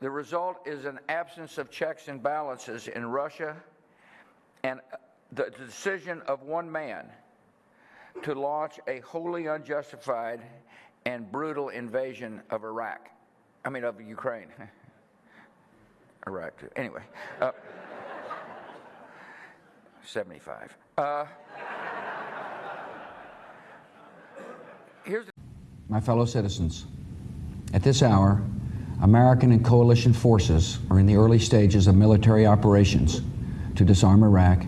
The result is an absence of checks and balances in Russia and uh, the decision of one man to launch a wholly unjustified and brutal invasion of Iraq. I mean, of Ukraine. Iraq, too. Anyway, uh, 75. Uh, here's My fellow citizens, at this hour, American and coalition forces are in the early stages of military operations to disarm Iraq